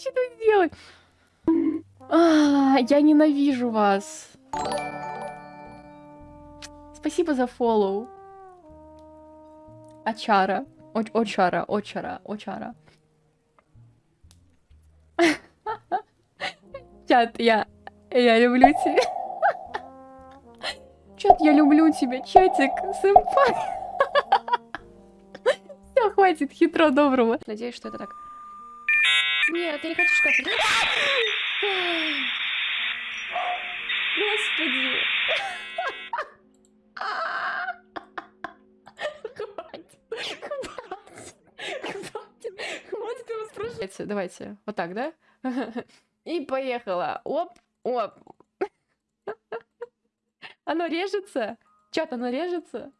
что сделать. А, я ненавижу вас. Спасибо за фоллоу. Очара. Очара, очара, очара. Чат, я, я люблю тебя. Чат, я люблю тебя, чатик, сэмпай. Все, хватит хитро доброго. Надеюсь, что это так. Нет, я не хочу шкаф. Господи. Хватит, хватит, хватит, хватит его спрашивать. Давайте, вот так, да? И поехала. Оп, оп. Оно режется? Чат, оно режется?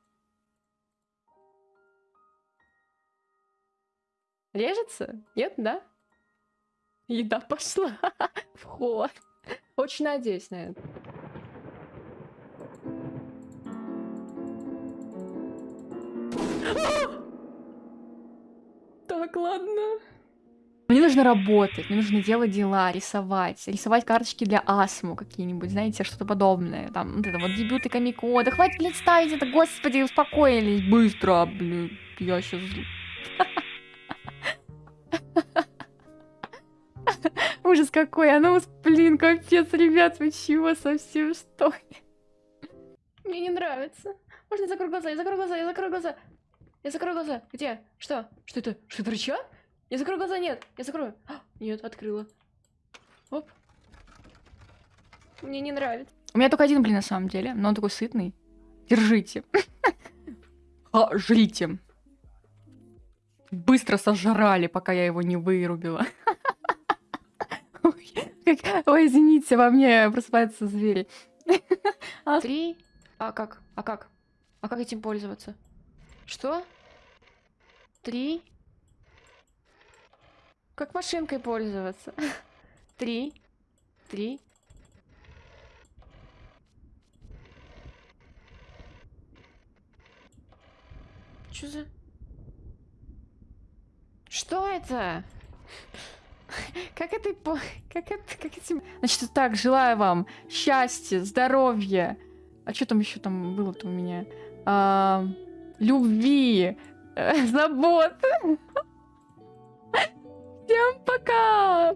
Режется? Нет, да? Еда пошла. Вход. Очень надеюсь на это. Так, ладно. Мне нужно работать, мне нужно делать дела, рисовать, рисовать карточки для астму какие-нибудь, знаете, что-то подобное. Там, вот это вот дебюты Камико. Да хватит, блядь, ставить это, господи, успокоились, быстро, блядь, я сейчас... Ужас какой, а ну, блин, капец, ребят, вы чего совсем, что ли? Мне не нравится. Можно я закрою глаза, я закрою глаза, я закрою глаза. Я закрою глаза. Где? Что? Что это? Что это рычаг? Я закрою глаза, нет. Я закрою. А, нет, открыла. Оп. Мне не нравится. У меня только один блин на самом деле, но он такой сытный. Держите. А, жрите. Быстро сожрали, пока я его не вырубила. Ой, как- Ой, извините, во мне просыпаются звери. А, Три. А как? А как? А как этим пользоваться? Что? Три. Как машинкой пользоваться? Три. Три. Чё за... Что это? Как это... Как это... Как этим... Значит, так, желаю вам счастья, здоровья. А что там еще там было-то у меня? А, любви, э, забот. Всем пока!